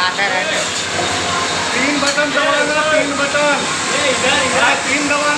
बनाते तीन बटन दबाना तीन बटन। तीन दबा